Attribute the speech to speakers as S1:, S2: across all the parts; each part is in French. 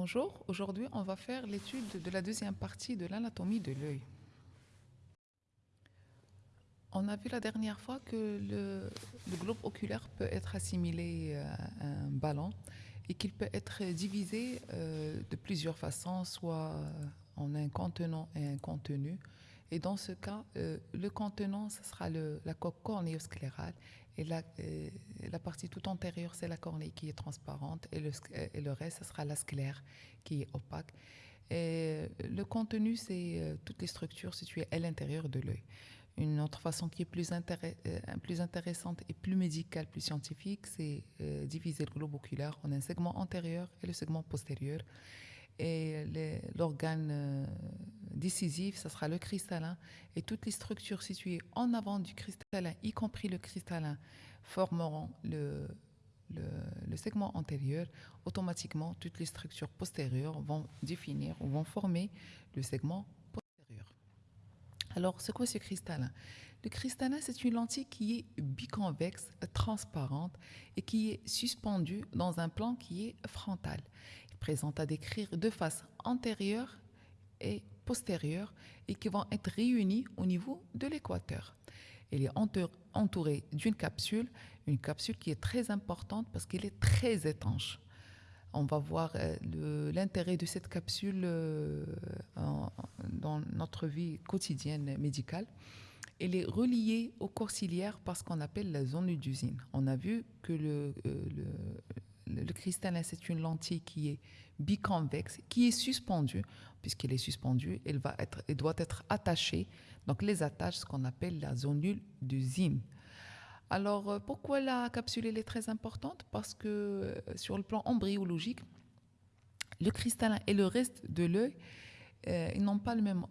S1: Bonjour, aujourd'hui on va faire l'étude de la deuxième partie de l'anatomie de l'œil. On a vu la dernière fois que le, globe oculaire peut être assimilé à un ballon et qu'il peut être divisé euh, de plusieurs façons, soit en un contenant et un contenu. Et dans ce cas, euh, le contenant, ce sera la coque cornéosclérale et la, euh, la, partie tout antérieure, c'est la cornée qui est transparente et le, et le reste, ce sera la sclère qui est opaque. Et le contenu, c'est euh, toutes les structures situées à l'intérieur de l'œil. Une autre façon qui est plus, euh, plus, intéressante et plus médicale, plus scientifique, c'est diviser le globe oculaire en un segment antérieur et le segment postérieur. Et l'organe décisif, ce sera le cristallin. Et toutes les structures situées en avant du cristallin, y compris le cristallin, formeront le, le, segment antérieur. Automatiquement, toutes les structures postérieures vont définir ou vont former le segment postérieur. Alors, c'est quoi ce cristallin? Le cristallin, c'est une lentille qui est biconvexe, transparente et qui est suspendue dans un plan qui est frontal. Présente à décrire deux faces antérieures et postérieures et qui vont être réunies au niveau de l'équateur. Elle est entourée d'une capsule, une capsule qui est très importante parce qu'elle est très étanche. On va voir euh, l'intérêt de cette capsule euh, dans notre vie quotidienne médicale. Elle est reliée au corps ciliaire parce qu'on appelle la zone d'usine. On a vu que le, euh, le, le cristallin, c'est une lentille qui est biconvexe, qui est suspendue. Puisqu'elle est suspendue, elle, va être, elle doit être attachée. Donc les attaches, ce qu'on appelle la zonule d'usine. Alors euh, pourquoi la capsule elle est très importante? Parce que euh, sur le plan embryologique, le cristallin et le reste de l'œil, euh, ils n'ont pas la même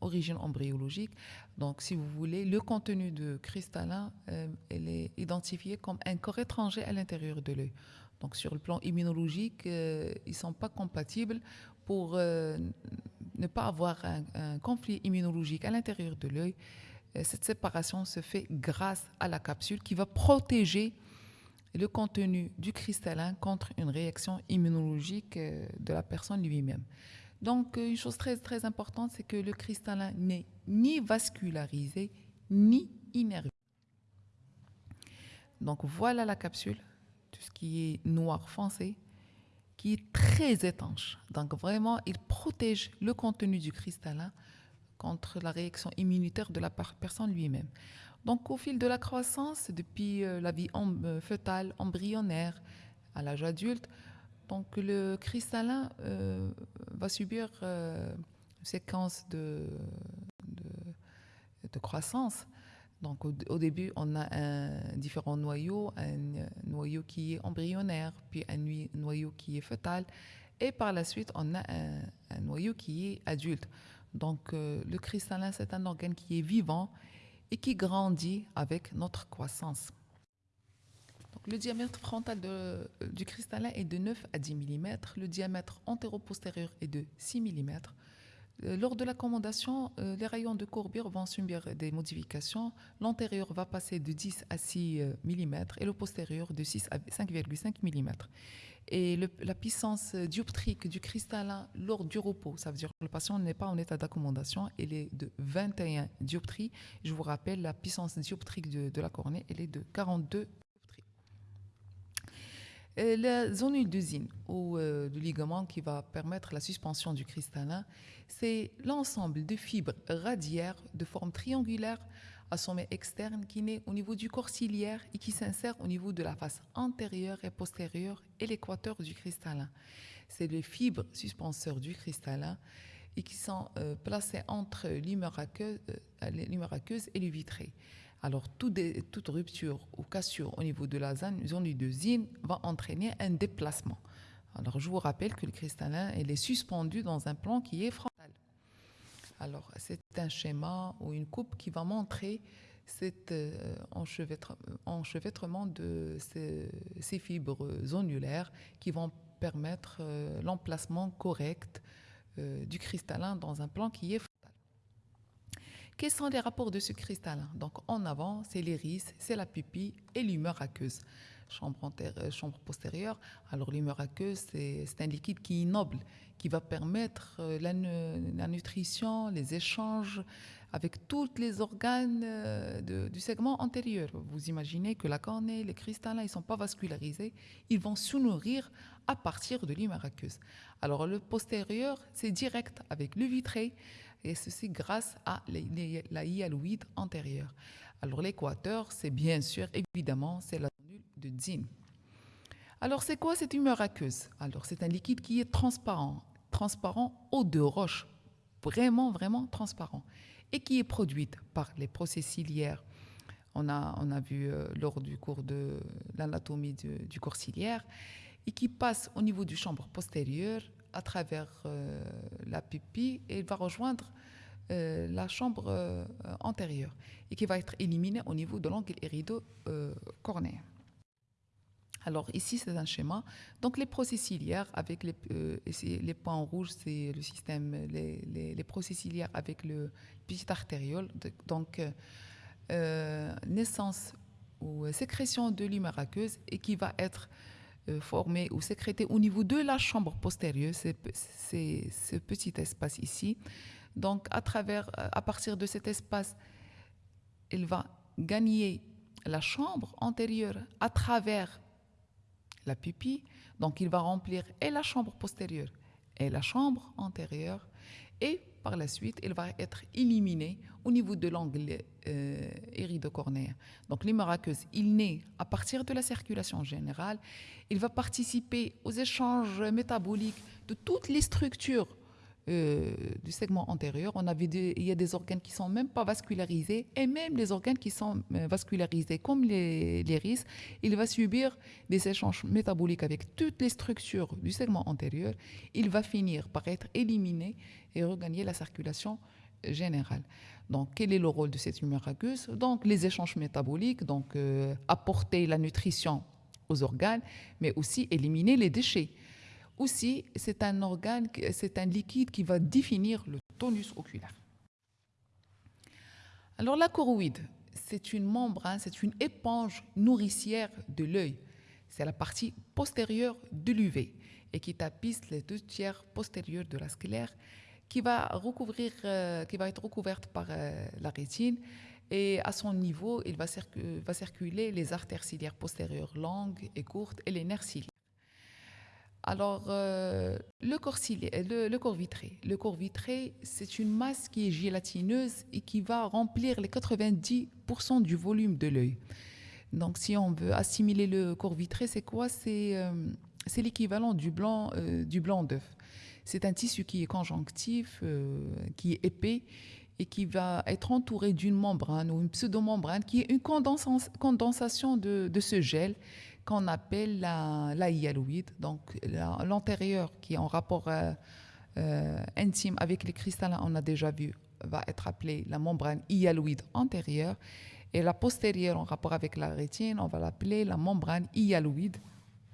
S1: origine embryologique. Donc, si vous voulez, le contenu de cristallin, elle est identifié comme un corps étranger à l'intérieur de l'œil. Donc sur le plan immunologique, euh, ils ne sont pas compatibles pour euh, ne pas avoir un, conflit immunologique à l'intérieur de l'œil. Euh, cette séparation se fait grâce à la capsule qui va protéger le contenu du cristallin contre une réaction immunologique de la personne lui-même. Donc, une chose très, très importante, c'est que le cristallin n'est ni vascularisé, ni innervé. Donc, voilà la capsule ce qui est noir foncé, qui est très étanche. Donc vraiment, il protège le contenu du cristallin contre la réaction immunitaire de la personne lui-même. Donc au fil de la croissance, depuis euh, la vie euh, fœtale, embryonnaire, à l'âge adulte, donc le cristallin euh, va subir une séquence de, de croissance donc au, début, on a un différents noyaux, un noyau qui est embryonnaire, puis un noyau qui est fœtal, et par la suite, on a un, noyau qui est adulte. Donc euh, le cristallin, c'est un organe qui est vivant et qui grandit avec notre croissance. Le diamètre frontal du cristallin est de 9 à 10 mm, le diamètre antéro-postérieur est de 6 mm, euh, lors de l'accommodation, euh, les rayons de courbure vont subir des modifications. L'antérieur va passer de 10 à 6 euh, mm et le postérieur de 6 à 5,5 mm. Et la puissance dioptrique du cristallin lors du repos, ça veut dire que le patient n'est pas en état d'accommodation, elle est de 21 dioptries. Je vous rappelle, la puissance dioptrique de, de la cornée, elle est de 42 la zone d'usine ou euh, ligament qui va permettre la suspension du cristallin, c'est l'ensemble de fibres radiaires de forme triangulaire à sommet externe qui naît au niveau du corps ciliaire et qui s'insère au niveau de la face antérieure et postérieure et l'équateur du cristallin. C'est les fibres suspenseurs du cristallin et qui sont euh, placées entre l'humeur aqueuse, euh, et le vitré. Alors, toute rupture ou cassure au niveau de la zone d'usine va entraîner un déplacement. Alors, je vous rappelle que le cristallin elle est suspendu dans un plan qui est frontal. Alors, c'est un schéma ou une coupe qui va montrer cet euh, enchevêtrement de ces, fibres zonulaires qui vont permettre euh, l'emplacement correct euh, du cristallin dans un plan qui est frontal. Quels sont les rapports de ce cristallin Donc en avant, c'est l'iris, c'est la pupille et l'humeur aqueuse. chambre, euh, chambre postérieure. Alors l'humeur aqueuse, c'est un liquide qui est noble, qui va permettre euh, la, nutrition, les échanges avec tous les organes euh, du segment antérieur. Vous imaginez que la cornée, les cristallins, ils ne sont pas vascularisés, ils vont se nourrir à partir de l'humeur aqueuse. Alors le postérieur, c'est direct avec le vitré, et ceci grâce à la hyaloïde antérieure. Alors l'équateur, c'est bien sûr, évidemment, c'est la de Zin. Alors, c'est quoi cette humeur aqueuse? Alors, c'est un liquide qui est transparent, transparent eau de roche, vraiment, vraiment transparent, et qui est produite par les procès ciliaires. On a, on a vu euh, lors du cours de l'anatomie du, corps ciliaire, et qui passe au niveau du chambre postérieure à travers euh, la pupille et va rejoindre euh, la chambre antérieure et qui va être éliminée au niveau de l'angle irido-cornéen. Alors ici, c'est un schéma. Donc les processiliaires avec les, euh, les points rouges, c'est le système, les, les, ciliaires avec le petit artériole. Donc euh, euh, naissance ou sécrétion de l'humeur aqueuse et qui va être formée ou sécrétée au niveau de la chambre postérieure, c'est ce petit espace ici. Donc à travers, à partir de cet espace, elle va gagner la chambre antérieure à travers la pupille. Donc, il va remplir et la chambre postérieure et la chambre antérieure. Et par la suite, il va être éliminé au niveau de l'angle euh, iridocornéen. Donc, l'humeur il naît à partir de la circulation générale. Il va participer aux échanges métaboliques de toutes les structures euh, du segment antérieur. On a il y a des organes qui sont même pas vascularisés et même les organes qui sont euh, vascularisés, comme les, les il va subir des échanges métaboliques avec toutes les structures du segment antérieur. Il va finir par être éliminé et regagner la circulation générale. Donc, quel est le rôle de cette humeur aqueuse Donc, les échanges métaboliques, donc euh, apporter la nutrition aux organes, mais aussi éliminer les déchets. Aussi, c'est un liquide qui va définir le tonus oculaire. Alors la choroïde, c'est une membrane, c'est une éponge nourricière de l'œil. C'est la partie postérieure de l'UV et qui tapisse les deux tiers postérieurs de la sclère qui va, recouvrir, euh, qui va être recouverte par euh, la rétine et à son niveau, il va, va circuler les artères ciliaires postérieures longues et courtes et les nerfs ciliaires. Alors, euh, le, corps le, corps vitré. Le corps vitré, c'est une masse qui est gélatineuse et qui va remplir les 90% du volume de l'œil. Donc, si on veut assimiler le corps vitré, c'est quoi? C'est euh, l'équivalent du blanc euh, d'œuf. C'est un tissu qui est conjonctif, qui est épais et qui va être entouré d'une membrane ou une pseudomembrane qui est une condensation de, de ce gel qu'on appelle la, hyaloïde, donc l'antérieur qui est en rapport euh, euh, intime avec les cristallins, on a déjà vu, va être appelée la membrane hyaloïde antérieure, et la postérieure en rapport avec la rétine, on va l'appeler la membrane hyaloïde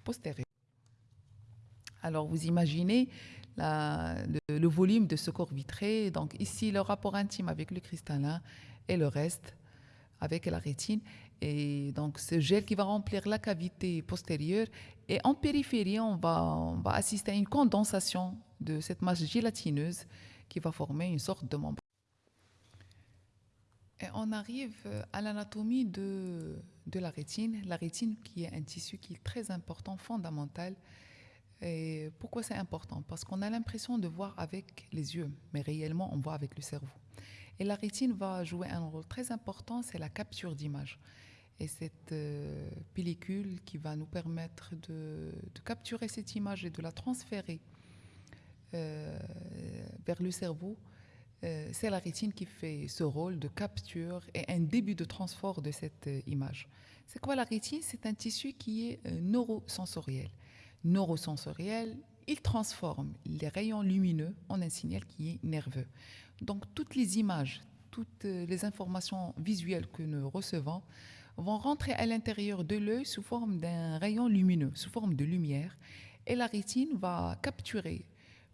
S1: postérieure. Alors vous imaginez le, le, volume de ce corps vitré, donc ici le rapport intime avec le cristallin et le reste avec la rétine. Et donc, ce gel qui va remplir la cavité postérieure. Et en périphérie, on va, on va assister à une condensation de cette masse gélatineuse qui va former une sorte de membrane. Et on arrive à l'anatomie de, de la rétine. La rétine qui est un tissu qui est très important, fondamental. Et pourquoi c'est important? Parce qu'on a l'impression de voir avec les yeux, mais réellement on voit avec le cerveau. Et la rétine va jouer un rôle très important, c'est la capture d'image. Et cette euh, pellicule qui va nous permettre de, capturer cette image et de la transférer euh, vers le cerveau, euh, c'est la rétine qui fait ce rôle de capture et un début de transport de cette image. C'est quoi la rétine? C'est un tissu qui est neurosensoriel. Neurosensoriel, il transforme les rayons lumineux en un signal qui est nerveux. Donc toutes les images, toutes les informations visuelles que nous recevons vont rentrer à l'intérieur de l'œil sous forme d'un rayon lumineux, sous forme de lumière, et la rétine va capturer,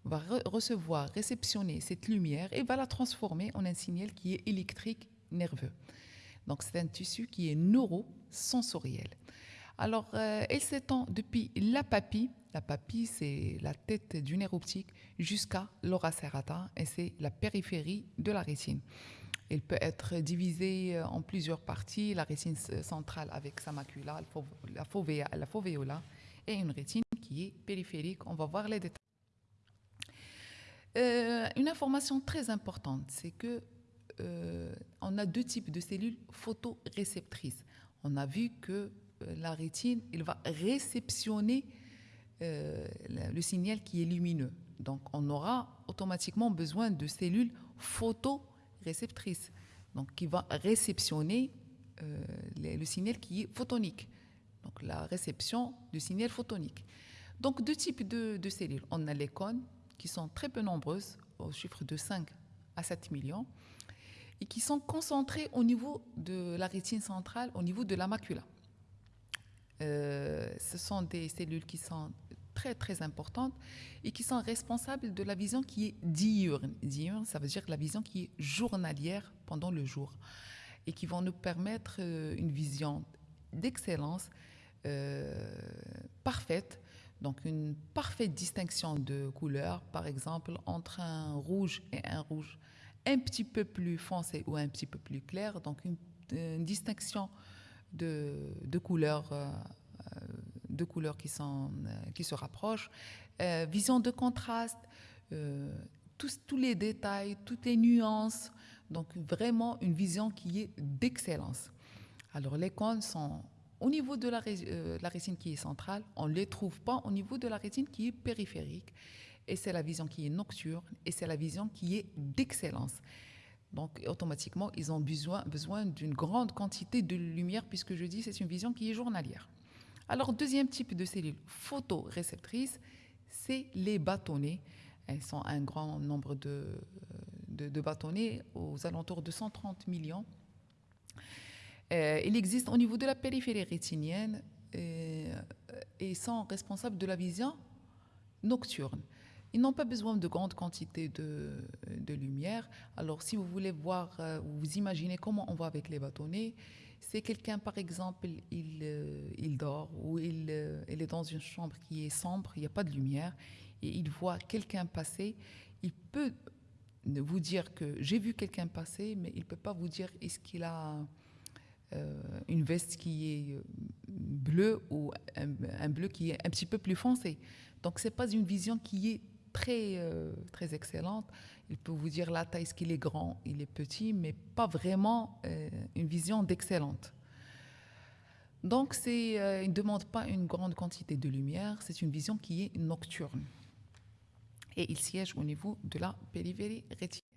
S1: va recevoir, réceptionner cette lumière et va la transformer en un signal qui est électrique nerveux. Donc c'est un tissu qui est neurosensoriel. Alors, euh, elle s'étend depuis la papille, la papille c'est la tête du nerf optique, jusqu'à l'aura serrata, et c'est la périphérie de la rétine. Elle peut être divisée euh, en plusieurs parties, la rétine centrale avec sa macula, la, fovea, la foveola, et une rétine qui est périphérique. On va voir les détails. Euh, une information très importante, c'est que on a deux types de cellules photoréceptrices. On a vu que la rétine, il va réceptionner le signal qui est lumineux. Donc, on aura automatiquement besoin de cellules photoréceptrices réceptrice, donc qui va réceptionner euh, le signal qui est photonique, donc la réception du signal photonique. Donc deux types de, cellules. On a les cônes qui sont très peu nombreuses, au chiffre de 5 à 7 millions, et qui sont concentrées au niveau de la rétine centrale, au niveau de la macula. Euh, ce sont des cellules qui sont très très importantes et qui sont responsables de la vision qui est diurne. Diurne, ça veut dire la vision qui est journalière pendant le jour et qui vont nous permettre euh, une vision d'excellence euh, parfaite. Donc une parfaite distinction de couleurs, par exemple, entre un rouge et un rouge un petit peu plus foncé ou un petit peu plus clair. Donc une, distinction de, de couleurs euh, deux couleurs qui, euh, se rapprochent, euh, vision de contraste, euh, tous, les détails, toutes les nuances, donc vraiment une vision qui est d'excellence. Alors les cônes sont au niveau de la, la, rétine qui est centrale, on ne les trouve pas au niveau de la rétine qui est périphérique. Et c'est la vision qui est nocturne et c'est la vision qui est d'excellence. Donc automatiquement, ils ont besoin, besoin d'une grande quantité de lumière puisque je dis c'est une vision qui est journalière. Alors, deuxième type de cellules photoréceptrices, c'est les bâtonnets. Elles sont un grand nombre de, de, bâtonnets, aux alentours de 130 millions. Euh, il existe au niveau de la périphérie rétinienne euh, et, sont responsables de la vision nocturne. Ils n'ont pas besoin de grandes quantités de, lumière. Alors, si vous voulez voir, euh, vous imaginez comment on voit avec les bâtonnets, c'est quelqu'un, par exemple, il, euh, dort ou il, euh, il, est dans une chambre qui est sombre, il n'y a pas de lumière, et il voit quelqu'un passer, il peut vous dire que j'ai vu quelqu'un passer, mais il ne peut pas vous dire est-ce qu'il a une veste qui est bleue ou un, un, bleu qui est un petit peu plus foncé. Donc, ce n'est pas une vision qui est très, très excellente. Il peut vous dire la taille, est-ce qu'il est grand, il est petit, mais pas vraiment euh, une vision d'excellente. Donc, euh, il ne demande pas une grande quantité de lumière, c'est une vision qui est nocturne. Et il siège au niveau de la périphérie rétinienne.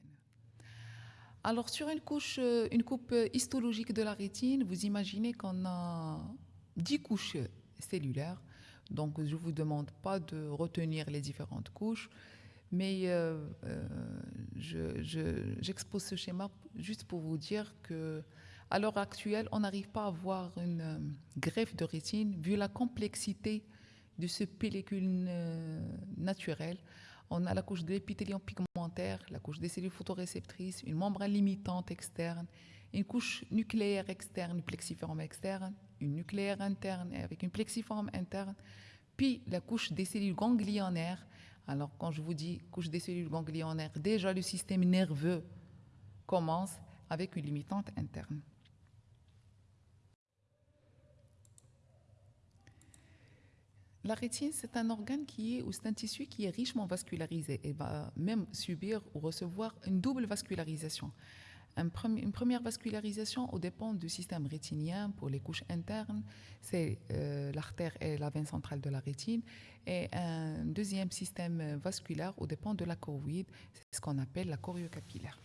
S1: Alors, sur une, couche, euh, une coupe histologique de la rétine, vous imaginez qu'on a 10 couches cellulaires. Donc, je ne vous demande pas de retenir les différentes couches. Mais euh, euh, j'expose ce schéma juste pour vous dire que à l'heure actuelle, on n'arrive pas à avoir une euh, greffe de rétine vu la complexité de ce pellicule naturel. On a la couche de l'épithélium pigmentaire, la couche des cellules photoréceptrices, une membrane limitante externe, une couche nucléaire externe, plexiforme externe, une nucléaire interne avec une plexiforme interne, puis la couche des cellules ganglionnaires alors, quand je vous dis couche des cellules ganglionnaires, déjà le système nerveux commence avec une limitante interne. La rétine, c'est un organe qui est, ou c'est un tissu qui est richement vascularisé et va même subir ou recevoir une double vascularisation une première vascularisation au dépend du système rétinien pour les couches internes, c'est euh, l'artère et la veine centrale de la rétine, et un deuxième système vasculaire au dépend de la choroïde, c'est ce qu'on appelle la choriocapillaire.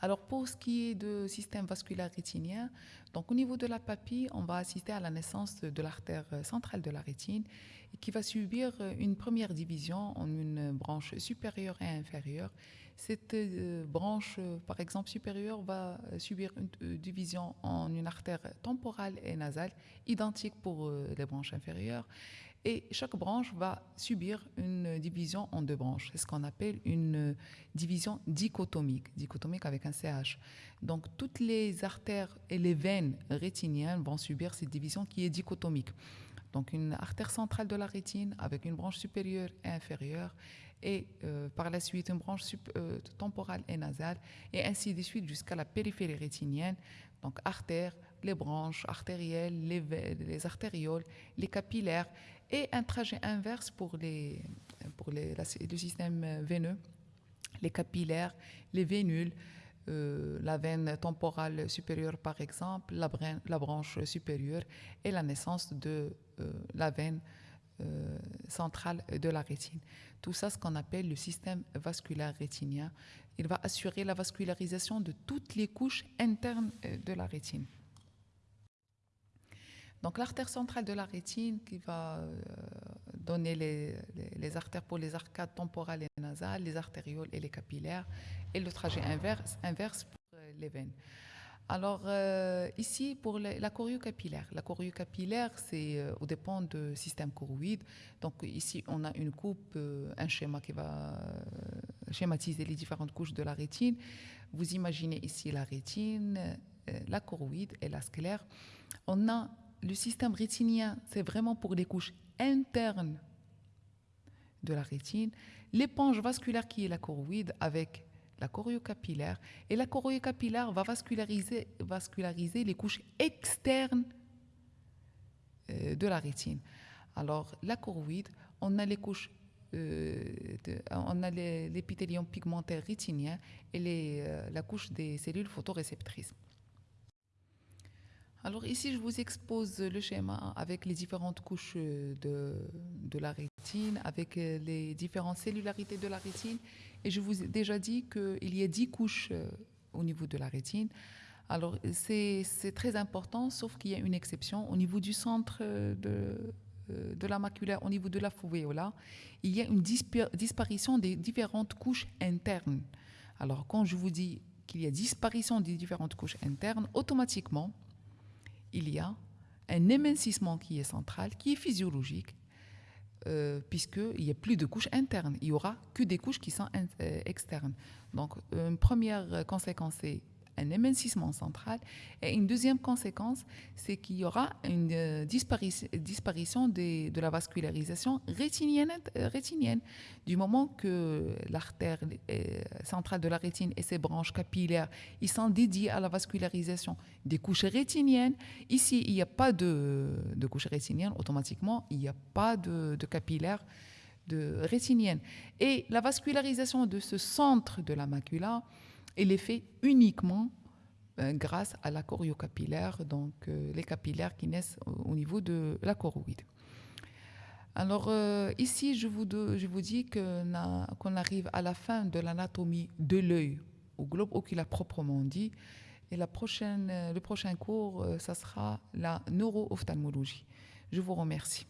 S1: Alors pour ce qui est du système vasculaire rétinien, donc au niveau de la papille, on va assister à la naissance de l'artère centrale de la rétine qui va subir une première division en une branche supérieure et inférieure cette euh, branche, euh, par exemple, supérieure va euh, subir une division en une artère temporale et nasale, identique pour les branches inférieures. Et chaque branche va subir une division en deux branches. C'est ce qu'on appelle une division dichotomique, dichotomique avec un CH. Donc toutes les artères et les veines rétiniennes vont subir cette division qui est dichotomique. Donc une artère centrale de la rétine avec une branche supérieure et inférieure et euh, par la suite une branche euh, temporale et nasale et ainsi de suite jusqu'à la périphérie rétinienne. Donc artères, les branches artérielles, les, les artérioles, les capillaires et un trajet inverse pour, les, pour les, le système veineux, les capillaires, les vénules, euh, la veine temporale supérieure par exemple, la, la, branche supérieure et la naissance de la veine euh, centrale de la rétine. Tout ça, ce qu'on appelle le système vasculaire rétinien. Il va assurer la vascularisation de toutes les couches internes de la rétine. Donc l'artère centrale de la rétine qui va donner les, artères pour les arcades temporales et nasales, les artérioles et les capillaires, et le trajet inverse pour les veines. Alors euh, ici, pour la choriocapillaire, la choriocapillaire, c'est euh, au dépend du système choroïde. Donc ici, on a une coupe, euh, un schéma qui va schématiser les différentes couches de la rétine. Vous imaginez ici la rétine, la choroïde et la sclère. On a le système rétinien, c'est vraiment pour les couches internes de la rétine, l'éponge vasculaire qui est la choroïde avec la choriocapillaire. Et la choriocapillaire va vasculariser, vasculariser les couches externes euh, de la rétine. Alors, la choroïde, on a les couches, euh, on a l'épithélium pigmentaire rétinien et les, euh, la couche des cellules photoréceptrices. Alors ici, je vous expose le schéma avec les différentes couches de, de la rétine, avec les différentes cellularités de la rétine et je vous ai déjà dit qu'il y a 10 couches euh, au niveau de la rétine. Alors, c'est très important, sauf qu'il y a une exception. Au niveau du centre euh, de, euh, de la maculaire, au niveau de la fovéola, il y a une disparition des différentes couches internes. Alors, quand je vous dis qu'il y a disparition des différentes couches internes, automatiquement, il y a un émincissement qui est central, qui est physiologique, euh, puisqu'il n'y a plus de couches internes. Il n'y aura que des couches qui sont euh, externes. Donc, une première conséquence, c'est un émincissement central. Et une deuxième conséquence, c'est qu'il y aura une euh, disparition, de la vascularisation rétinienne, euh, rétinienne. Du moment que l'artère euh, centrale de la rétine et ses branches capillaires, ils sont dédiés à la vascularisation des couches rétiniennes. Ici, il n'y a pas de, de couches rétiniennes, automatiquement, il n'y a pas de, de capillaires de rétinienne. Et la vascularisation de ce centre de la macula, elle est faite uniquement euh, grâce à la choriocapillaire, donc euh, les capillaires qui naissent au, niveau de la choroïde. Alors euh, ici, je vous, je dis qu'on arrive à la fin de l'anatomie de l'œil au globe oculaire proprement dit. Et le prochain cours, ça sera la neuro-ophtalmologie. Je vous remercie.